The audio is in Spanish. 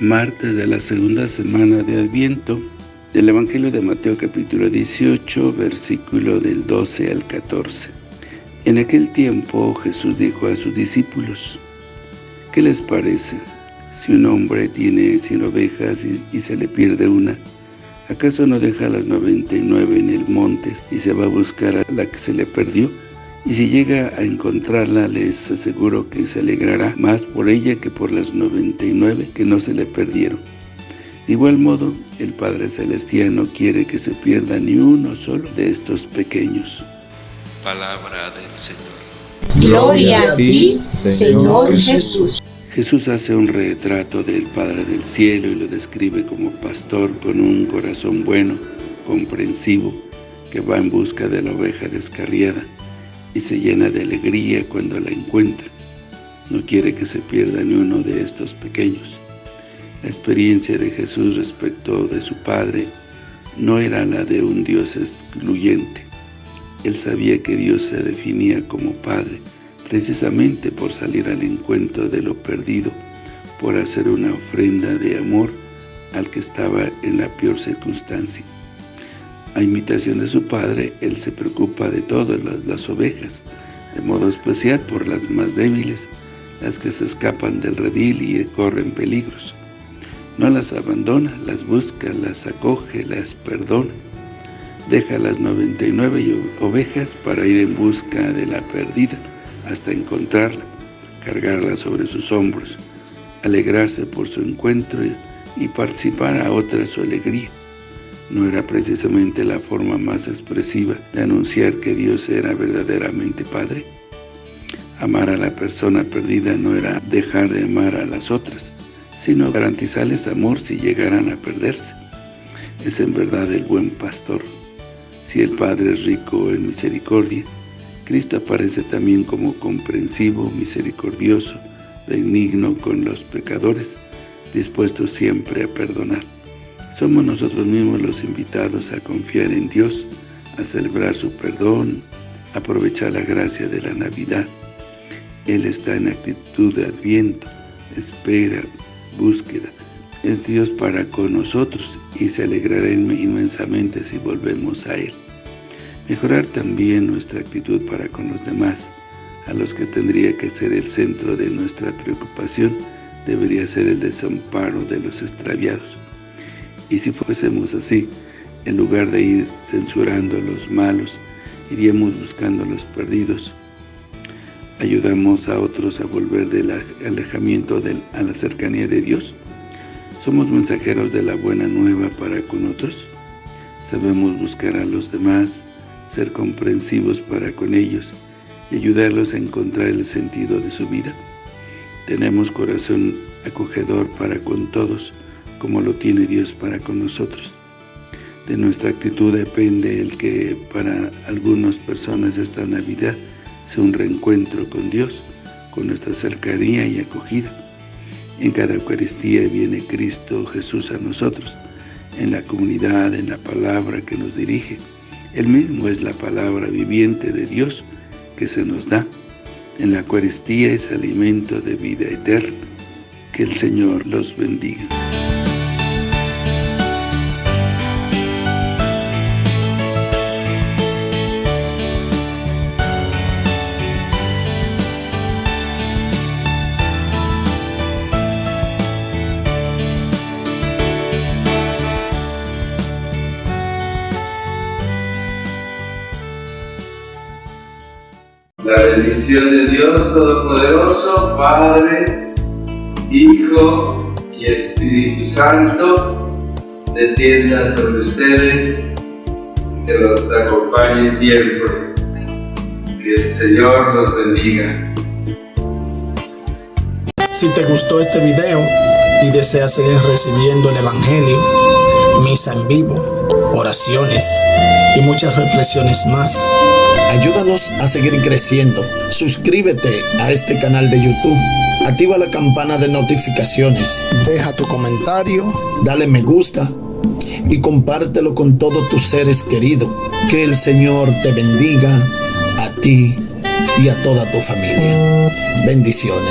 martes de la segunda semana de Adviento, del Evangelio de Mateo capítulo 18, versículo del 12 al 14. En aquel tiempo Jesús dijo a sus discípulos, ¿qué les parece? Si un hombre tiene cien ovejas y, y se le pierde una, ¿acaso no deja las noventa y nueve en el monte y se va a buscar a la que se le perdió? Y si llega a encontrarla, les aseguro que se alegrará más por ella que por las 99 que no se le perdieron. De igual modo, el Padre Celestial no quiere que se pierda ni uno solo de estos pequeños. Palabra del Señor. Gloria a ti, Señor Jesús. Jesús hace un retrato del Padre del Cielo y lo describe como pastor con un corazón bueno, comprensivo, que va en busca de la oveja descarriada y se llena de alegría cuando la encuentra. No quiere que se pierda ni uno de estos pequeños. La experiencia de Jesús respecto de su Padre no era la de un Dios excluyente. Él sabía que Dios se definía como Padre, precisamente por salir al encuentro de lo perdido, por hacer una ofrenda de amor al que estaba en la peor circunstancia. A imitación de su padre, él se preocupa de todas las, las, ovejas, de modo especial por las más débiles, las que se escapan del redil y corren peligros. No las abandona, las busca, las acoge, las perdona. Deja las 99 ovejas para ir en busca de la perdida, hasta encontrarla, cargarla sobre sus hombros, alegrarse por su encuentro y participar a otra su alegría no era precisamente la forma más expresiva de anunciar que Dios era verdaderamente Padre. Amar a la persona perdida no era dejar de amar a las otras, sino garantizarles amor si llegaran a perderse. Es en verdad el buen pastor. Si el Padre es rico en misericordia, Cristo aparece también como comprensivo, misericordioso, benigno con los pecadores, dispuesto siempre a perdonar. Somos nosotros mismos los invitados a confiar en Dios, a celebrar su perdón, aprovechar la gracia de la Navidad. Él está en actitud de adviento, espera, búsqueda. Es Dios para con nosotros y se alegrará inmensamente si volvemos a Él. Mejorar también nuestra actitud para con los demás, a los que tendría que ser el centro de nuestra preocupación, debería ser el desamparo de los extraviados. Y si fuésemos así, en lugar de ir censurando a los malos, iríamos buscando a los perdidos. Ayudamos a otros a volver del alejamiento a la cercanía de Dios. Somos mensajeros de la buena nueva para con otros. Sabemos buscar a los demás, ser comprensivos para con ellos y ayudarlos a encontrar el sentido de su vida. Tenemos corazón acogedor para con todos, como lo tiene Dios para con nosotros. De nuestra actitud depende el que para algunas personas esta Navidad sea un reencuentro con Dios, con nuestra cercanía y acogida. En cada Eucaristía viene Cristo Jesús a nosotros, en la comunidad, en la palabra que nos dirige. Él mismo es la palabra viviente de Dios que se nos da. En la Eucaristía es alimento de vida eterna. Que el Señor los bendiga. La bendición de Dios Todopoderoso, Padre, Hijo y Espíritu Santo, descienda sobre ustedes, que los acompañe siempre. Que el Señor los bendiga. Si te gustó este video y deseas seguir recibiendo el Evangelio, misa en vivo, oraciones y muchas reflexiones más, Ayúdanos a seguir creciendo. Suscríbete a este canal de YouTube. Activa la campana de notificaciones. Deja tu comentario. Dale me gusta. Y compártelo con todos tus seres queridos. Que el Señor te bendiga a ti y a toda tu familia. Bendiciones.